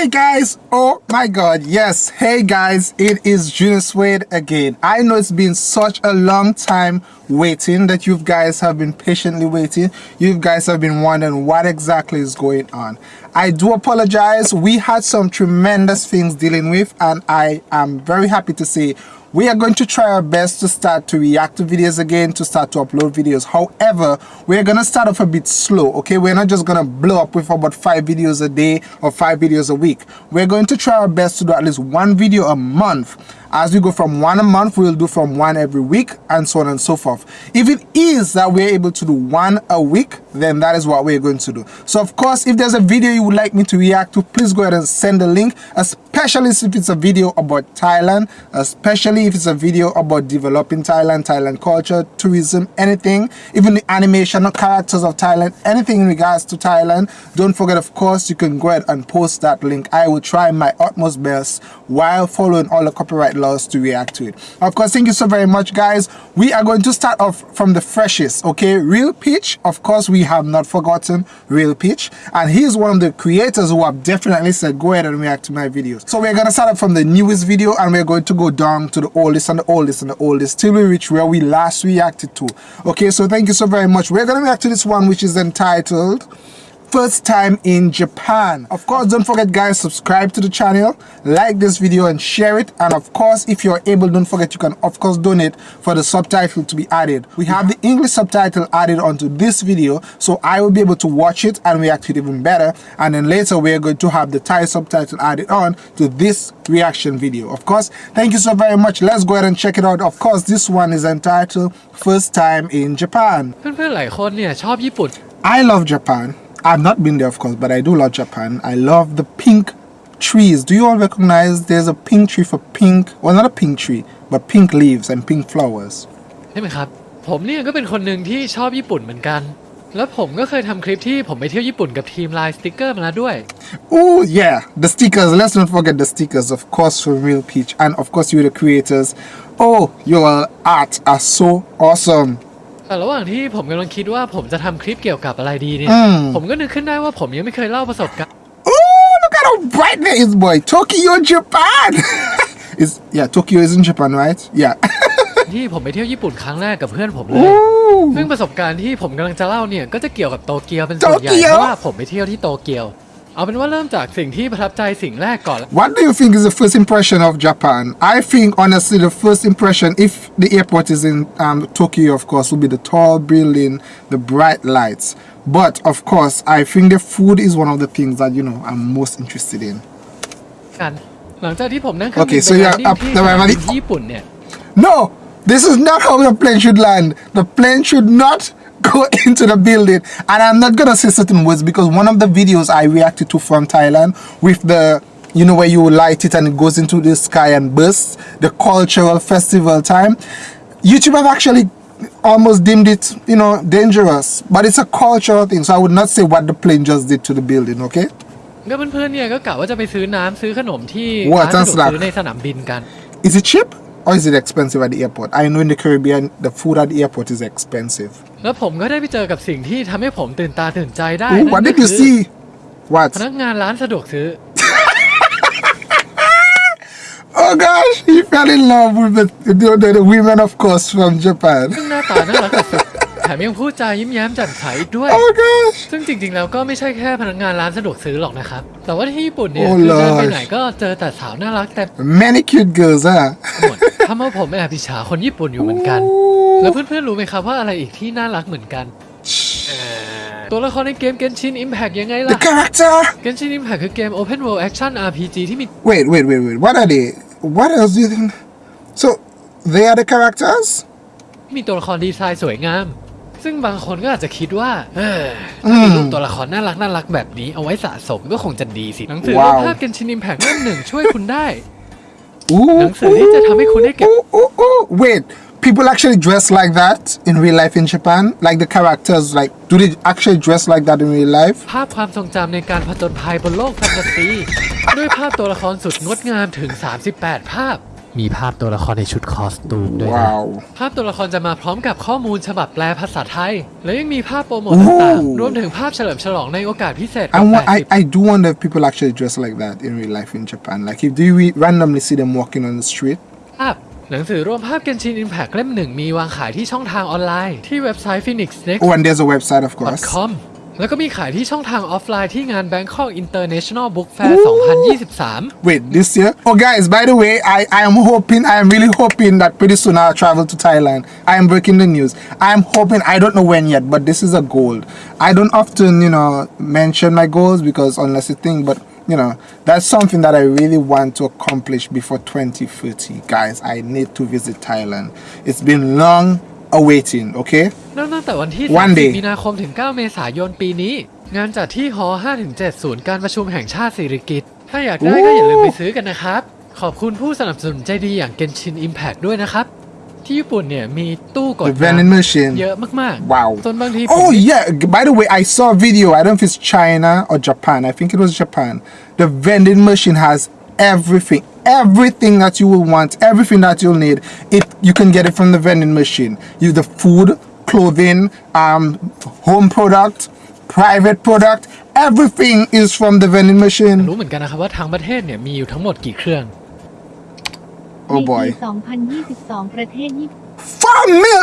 Hey guys, oh my god, yes, hey guys, it is Julius Wade again. I know it's been such a long time waiting that you guys have been patiently waiting. You guys have been wondering what exactly is going on. I do apologize. We had some tremendous things dealing with and I am very happy to say we are going to try our best to start to react to videos again to start to upload videos. However we're gonna start off a bit slow okay? We're not just gonna blow up with about five videos a day or five videos a week. We're going to try our best to do at least one video a month as we go from one a month, we'll do from one every week and so on and so forth. If it is that we're able to do one a week, then that is what we're going to do. So of course, if there's a video you would like me to react to, please go ahead and send a link, especially if it's a video about Thailand, especially if it's a video about developing Thailand, Thailand culture, tourism, anything, even the animation or characters of Thailand, anything in regards to Thailand. Don't forget, of course, you can go ahead and post that link. I will try my utmost best while following all the copyright laws to react to it. Of course, thank you so very much, guys. We are going to start off from the freshest, okay? Real Peach, of course, we have not forgotten Real Peach. And he's one of the creators who have definitely said, go ahead and react to my videos. So we're going to start off from the newest video and we're going to go down to the oldest and the oldest and the oldest till we reach where we last reacted to. Okay, so thank you so very much. We're going to react to this one, which is entitled first time in Japan. Of course, don't forget guys, subscribe to the channel, like this video and share it. And of course, if you're able, don't forget you can of course donate for the subtitle to be added. We have the English subtitle added onto this video, so I will be able to watch it and react to it even better. And then later we're going to have the Thai subtitle added on to this reaction video. Of course, thank you so very much. Let's go ahead and check it out. Of course, this one is entitled First Time in Japan. I love Japan. I've not been there, of course, but I do love Japan. I love the pink trees. Do you all recognize there's a pink tree for pink, well, not a pink tree, but pink leaves and pink flowers? ใช่ไหมครับ ผมเนี่ยก็เป็นคนหนึ่งที่ชอบญี่ปุ่นเหมือนกัน แล้วผมก็เคยทำคลิปที่ผมไปเที่ยวญี่ปุ่นกับทีมไลน์สติกเกอร์มาแล้วด้วย Oh yeah, the stickers. Let's not forget the stickers, of course, for Real Peach, and of course, you the creators. Oh, your art are so awesome. แต่ระหว่างที่ผมกำลังคิดว่าผมจะทำคลิปเกี่ยวกับอะไรดีเนี่ยผมก็นึกขึ้นได้ว่าผมยังไม่เคยเล่าประสบการณ์ Oh, look at how bright that is, boy. Tokyo, Japan. is yeah, Tokyo is in Japan, right? Yeah. ที่ผมไปเที่ยวญี่ปุ่นครั้งแรกกับเพื่อนผมเลย Ooh. ซึ่งประสบการณ์ที่ผมกำลังจะเล่าเนี่ยก็จะเกี่ยวกับโตเกียวเป็นส่วนใหญ่โตเกียว เพราะว่าผมไปเที่ยวที่โตเกียว เอาเป็นว่าเริ่มจากสิ่งที่ประทับใจสิ่งแรกก่อน What do you think is the first impression of Japan? I think honestly the first impression, if the airport is in um, Tokyo, of course, will be the tall building, the bright lights. But of course, I think the food is one of the things that you know I'm most interested in. กัน หลังจากที่ผมนั่งเครื่องบิ Okay, น so ไป you're ที่ up ที่ the สนามบิน Ramadi- ที่ญี่ปุ่นเนี่ย No, this is not how the plane should land. The plane should not go into the building. And I'm not gonna say certain words because one of the videos I reacted to from Thailand with the you know where you light it and it goes into the sky and bursts, the cultural festival time. YouTube have actually almost deemed it, you know, dangerous. But it's a cultural thing, so I would not say what the plane just did to the building, okay? ก็เพื่อนๆเนี่ยก็กะว่าจะไปซื้อน้ำซื้อขนมที่ What? ร้านสะดวก That's ซื้อ like- ในสนามบินกัน Is it cheap or is it expensive at the airport? I know in the Caribbean the food at the airport is expensive. แล้วผมก็ได้ไปเจอกับสิ่งที่ทำให้ผมตื่นตาตื่นใจได้ Ooh, นั่ what นก็ did คื you อ see? What? พนักงานร้านสะดวกซื้อ Oh gosh, he fell in love with the, the, the, the women, of course, from Japan. ซึ่งหน้าตาน่ารักสุดๆแถมยังพูดจายิ้มแย้มแจ่มใสอีกด้วย Oh gosh. ซึ่งจริงๆ แล้วก็ไม่ใช่แค่พนักงานร้านสะดวกซื้อหรอกนะครับ แต่ว่าที่ญี่ปุ่นเนี่ย Oh คือเดินไป Lord ไหนก็เจอแต่สาวน่ารักแต่ Many cute girls, huh? หมดทำให้ผมแอบอิจฉาคนญี่ปุ่นอยู่เหมือนกัน แล้วเพื่อนๆ รู้ไหมครับว่าอะไรอีกที่น่ารักเหมือนกัน ตัวละครในเกม Genshin Impact ยังไง The ล่ะ character. Genshin Impact คือเกม Open World Action RPG ที่มี Wait, wait, wait, wait. What are they? What else do you think? So, they are the characters? มีตัวละครดีไซน์สวยงาม ซึ่งบางคนก็อาจจะคิดว่าเออถ้ามีรูปตัวละครน่ารักน่ารักแบบนี้เอาไว้สะสมก็คงจะดีสิหนังสือว้าวรูปภาพ Genshin Impact เล่มหนึ่งช่วยคุณได้ Ooh, หนังสือที่จะทำให้คุณได้เก็บ ooh, ooh, ooh. Wait, people actually dress like that in real life in Japan? Like the characters, like, do they actually dress like that in real life? ภาพความทรงจำในการผจญภัยบนโลกแฟนตาซีด้วยภาพตัวละครสุดงดงามถึง 38 ภาพ มีภาพตัวละครในชุดคอสตูมด้วยนะ Wow. ภาพตัวละครจะมาพร้อมกับข้อมูลฉบับแปลภาษาไทย และยังมีภาพโปรโมทต่างโอ้ๆรวมถึงภาพเฉลิมฉลองในโอกาสพิเศษ I, wa- I, 80 I do wonder if people actually dress like that in real life in Japan. Like, if do you re- randomly see them walking on the street? ภาพหนังสือรวมภาพ Genshin Impact เล่มหนึ่งมีวางขายที่ช่องทางออนไลน์ที่เว็บไซต์ Phoenix Next Oh, and there's a website, of course. com แล้วก็มีขายที่ช่องทางออฟไลน์ที่งาน Bangkok International Book Fair 2023 Wait, this year? Oh, guys, by the way, I, I am hoping, I am really hoping that pretty soon I'll travel to Thailand. I am breaking the news. I am hoping, I don't know when yet, but this is a goal. I don't often, you know, mention my goals because unless you think, but you know, that's something that I really want to accomplish before 2030. Guys, I need to visit Thailand. It's been long awaiting, okay? เริ่มตั้งแต่วันที่ One day 30 มีนาคมถึง 9 เมษายนปีนี้ งานจัดที่หอ5-7ศูนย์การประชุมแห่งชาติสิริกิติ์ถ้าอยากได้ก็อย่าลืมไปซื้อกันนะครับ ขอบคุณผู้สนับสนุนใจดีอย่าง Genshin Impact ด้วยนะครับ ที่ญี่ปุ่นเนี่ยมีตู้กด The vending น้ำ machine. เยอะมาก Wow. จนบางทีผม Oh yeah. By the way, I saw a video. I don't know if it's China or Japan. I think it was Japan. The vending machine has everything, everything that you will want, everything that you'll need. It you can get it from the vending machine. You the food, clothing, um, home product, private product. Everything is from the vending machine. รู้เหมือนกันนะครับว่าทางประเทศเนี่ยมีอยู่ทั้งหมดกี่เครื่อง Oh ในปี boy. 2022 ประเทศญี่ปุ่น Four mil,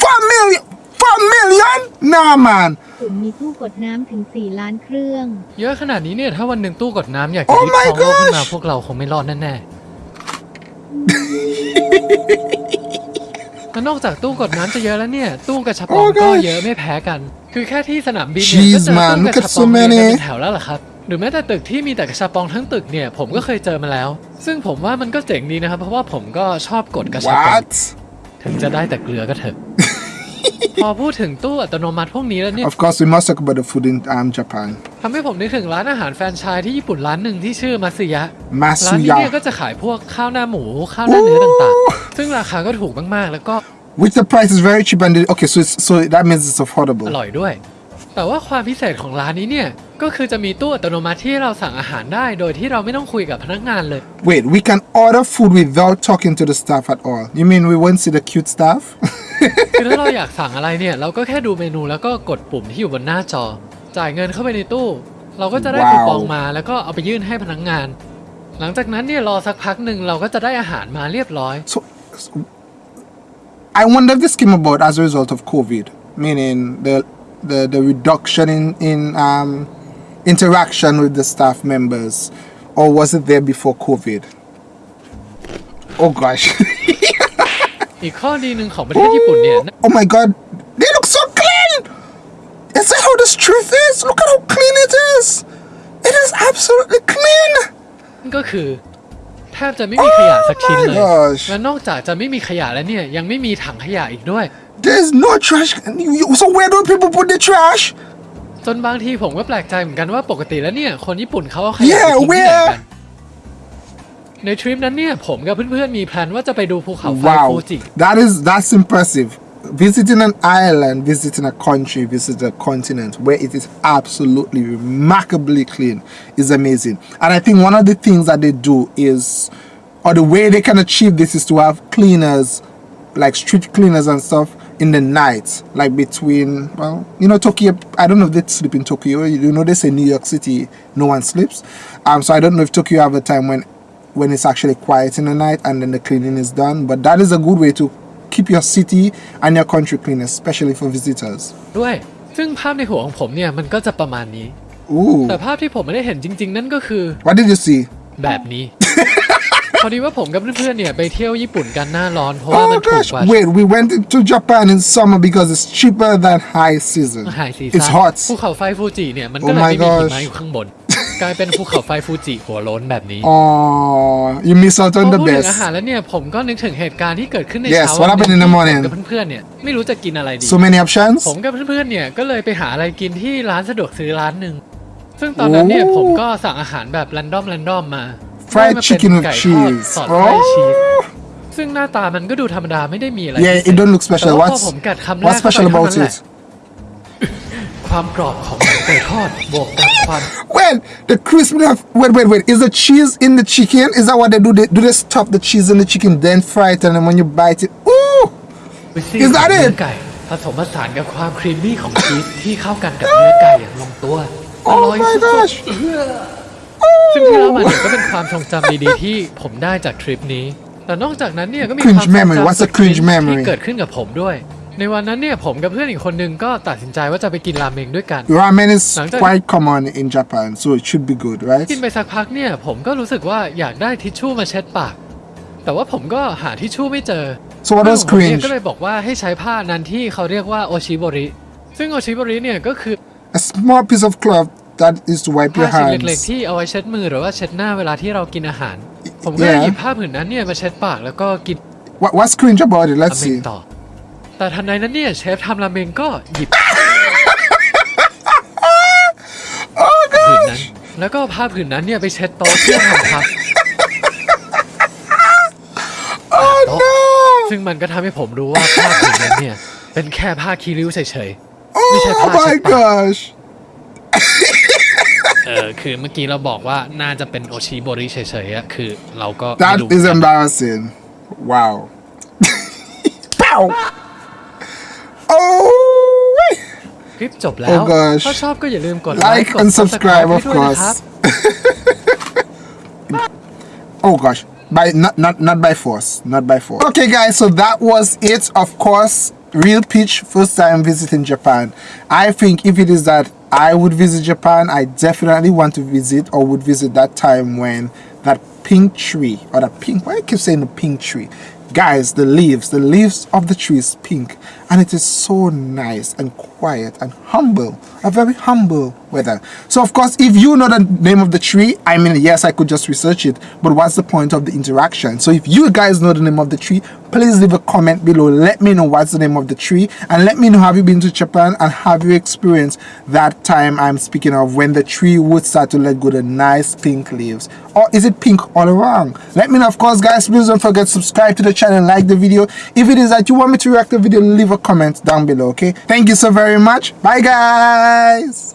four million, four million. Nah, man. มีตู้กดน้ำถึง 4 ล้านเครื่อง เยอะขนาดนี้เนี่ย ถ้าวันหนึ่งตู้กดน้ำอยากจะ Oh ยึด my ครองโลกขึ้นมา gosh พวกเราคงไม่รอดแน่ๆ และนอกจากตู้กดน้ำจะเยอะแล้วเนี่ย ตู้กระชับปอง Oh ก็ gosh เยอะไม่แพ้กัน คือแค่ที่สนามบินเนี่ย Jeez ก็เจอ man, ตู้ look กระ at ชับป so องเรียงกัน many. เป็นแถวแล้วล่ะครับ หรือแม้แต่ตึกที่มีแต่กระชับปองทั้งตึกเนี่ยผมก็เคยเจอมาแล้ว ซึ่งผมว่ามันก็เจ๋งดีนะครับ เพราะว่าผมก็ชอบกดกระชับปอง What? ถึงจะได้แต่เกลือก็เถอะ พอพูดถึงตู้อัตโนมัติพวกนี้แล้วเนี่ย Of course, we must talk about the food in um, Japan. ทำให้ผมนึกถึงร้านอาหารแฟรนไชส์ที่ญี่ปุ่นร้านหนึ่งที่ชื่อมัตสึยะร้านนี้เนี่ย Masuya. ก็จะขายพวกข้าวหน้าหมู ข้าวหน้าเนื้อต่างๆ ซึ่งราคาก็ถูกมากๆ แล้วก็ Which the price is very cheap and the, okay, so it's, so that means it's อ affordable. ร่อยด้วย แต่ว่าความพิเศษของร้านนี้เนี่ย ก็คือจะมีตู้อัตโนมัติที่เราสั่งอาหารได้ โดยที่เราไม่ต้องคุยกับพนักงานเลย Wait, we can order food without talking to the staff at all. You mean we won't see the cute staff? คือถ้าเราอยากสั่งอะไรเนี่ยเราก็แค่ดูเมนูแล้วก็กดปุ่มที่อยู่บนหน้าจอ จ่ายเงินเข้าไปในตู้ เราก็จะได้ว้าวคูปองมาแล้วก็เอาไปยื่นให้พนักงาน หลังจากนั้นเนี่ยรอสักพักหนึ่งเราก็จะได้อาหารมาเรียบร้อย so, so- I wonder if this came about as a result of COVID, meaning the the, the reduction in in um, interaction with the staff members, or was it there before COVID? Oh gosh! อีกข้อดีหนึ่งของประเทศญี่ปุ่นเนี่ย oh my god, they look so clean! Is that how the street is? Look at how clean it is! It is absolutely clean! ก็คือแทบจะไม่มีขยะสักชิ้นเลย Oh my gosh และนอกจากจะไม่มีขยะแล้วเนี่ย ยังไม่มีถังขยะอีกด้วย There's no trash. You- you- So where do people put the trash? จนบางทีผมก็แปลกใจเหมือนกันว่าปกติแล้วเนี่ย คนญี่ปุ่นเขาเอาขยะ Yeah, ไปทิ้งที่ไหน where? กัน ในทริปนั้นเนี่ย ผมกับเพื่อนๆมีแพลนว่าจะไปดูภูเขาไฟฟู Wow, จิ that is that's impressive. Visiting an island, visiting a country, visiting a continent where it is absolutely remarkably clean is amazing. And I think one of the things that they do is, or the way they can achieve this is to have cleaners, like street cleaners and stuff, in the night, like between well, you know, Tokyo. I don't know if they sleep in Tokyo. You know, they say New York City, no one sleeps. Um, so I don't know if Tokyo have a time when when it's actually quiet in the night and then the cleaning is done. But that is a good way to keep your city and your country clean, especially for visitors. ด้วย ซึ่งภาพในหัวของผมเนี่ยมันก็จะประมาณนี้ Ooh. แต่ภาพที่ผมไม่ได้เห็นจริง ๆ นั่นก็คือ What did you see? แบบนี้ พอดีว่าผมกับเพื่อนๆเนี่ยไปเที่ยวญี่ปุ่นกันหน้าร้อนเพราะว่า Oh มันถูก gosh. กว่า Wait, we went to Japan in summer because it's cheaper than high season. ไฮซี It's ซั่น hot. ภูเขาไฟฟูจิเนี่ยมันก็ Oh เลย my ไม่มีหิ gosh มะอยู่ข้างบน กลายเป็นภูเขาไฟฟูจิหัวโล้นแบบนี้ Oh, you miss out พอ on the พูดถึง best. อาหารแล้วเนี่ยผมก็นึกถึงเหตุการณ์ที่เกิดขึ้นใน Yes, เช้า what happened in the ผม morning? กับเพื่อนๆเนี่ยไม่รู้จะกินอะไรดี So many options? ผมกับเพื่อนๆเนี่ยก็เลยไปหาอะไรกินที่ร้านสะดวกซื้อร้านหนึ่ง ซึ่งตอนนั้นเนี่ยโอ้ผมก็สั่งอาหารแบบแรนดอมแรนดอมมา Fried ได้มาเป็น chicken with ไก่ทอด cheese. สอดไส้ชีส Oh. ซึ่งหน้าตามันก็ดูธรรมดาไม่ได้มีอะไร Yeah, พิเศษ it don't look แต่ special. ว่าพอ What's ผมกัดคำแรก what's special เข้าไป about เท่านั้นแหละ it? ความกรอบของไก่ทอดบวกกับ ความ Wait, the crispiness. Wait, wait, wait. Is the cheese in the chicken? Is that what they do? They, do they stuff the cheese in the chicken, then fry it, and then when you bite it, ooh! วิซี่ Is ข that องเนื้อ it? ไก่ผสมผสานกับความครีมมี่ของชีสที่เข้ากันกับเนื้อไก่อย่างลงตัวอ Oh ร่อย my สุด gosh! ๆซึ่งที่เล่ามาเนี่ยก็เป็นความทรงจำดีๆที่ผมได้จากทริปนี้ แต่นอกจากนั้นเนี่ยก็มีความ Cringe ทรง memory. จำ What's a สุด cringe cringe memory? ที่เกิดขึ้นกับผมด้วย ในวันนั้นเนี่ยผมกับเพื่อนอีกคนนึงก็ตัดสินใจว่าจะไปกินราเมงด้วยกัน Ramen is Nangja- quite common in Japan, so it should be good, right? กินไปสักพักเนี่ยผมก็รู้สึกว่าอยากได้ทิชชู่มาเช็ดปาก แต่ว่าผมก็หาทิชชู่ไม่เจอ So what เพื่อน was ของผมเนี่ย cringe? ก็เลยบอกว่าให้ใช้ผ้านั้นที่เขาเรียกว่าโอชิโบริ ซึ่งโอชิโบริเนี่ยก็คือ A small piece of cloth that is to wipe ผ้า your ชิ้นเล็ก hands. ๆที่เอาไว้เช็ดมือหรือว่าเช็ดหน้าเวลาที่เรากินอาหาร ผมก็เลย Yeah. หยิบผ้าผืนนั้นเนี่ยมาเช็ดปากแล้วก็กิน What, what's cringe about it? รา Let's เมง see. ต่อ แต่ทันใดนั้นเนี่ยเชฟทำราเมงก็หยิบ Oh ผืน god! นั้น แล้วก็เอาผ้าผืนนั้นเนี่ยไปเช็ดโต๊ะเพื่อทำพับ Oh no! ซึ่งมันก็ทำให้ผมรู้ว่าผ้าผืนนั้นเนี่ย เป็นแค่ผ้าคีริ้วเฉยๆไม่ใช่ Oh ผ้าเช็ my ดปาก gosh! เออคือเมื่อกี้เราบอกว่าน่าจะเป็นโอชิโบริเฉยๆอะคือเราก็ไม่ That รู้ is embarrassing. Wow. Pow! Oh! คลิปจบแล้ว Oh gosh ถ้าชอบก็อย่าลืมกดไล Like ค์กด and subscribe subscribe, ให้ of ด้วยนะครับ course. Oh gosh. By not not not by force. Not by force. Okay guys, so that was it. Of course, real pitch first time visiting Japan. I think if it is that I would visit Japan, I definitely want to visit or would visit that time when that pink tree or that pink why I keep saying the pink tree. Guys, the leaves, the leaves of the tree is pink and it is so nice and quiet and humble. A very humble weather. So of course, if you know the name of the tree, I mean, yes, I could just research it, but what's the point of the interaction? So if you guys know the name of the tree, please leave a comment below. Let me know what's the name of the tree and let me know have you been to Japan and have you experienced that time I'm speaking of when the tree would start to let go the nice pink leaves or is it pink all around? Let me know of course guys please don't forget to subscribe to the channel like the video. If it is that you want me to react to the video leave a comment down below okay? Thank you so very much. Bye guys.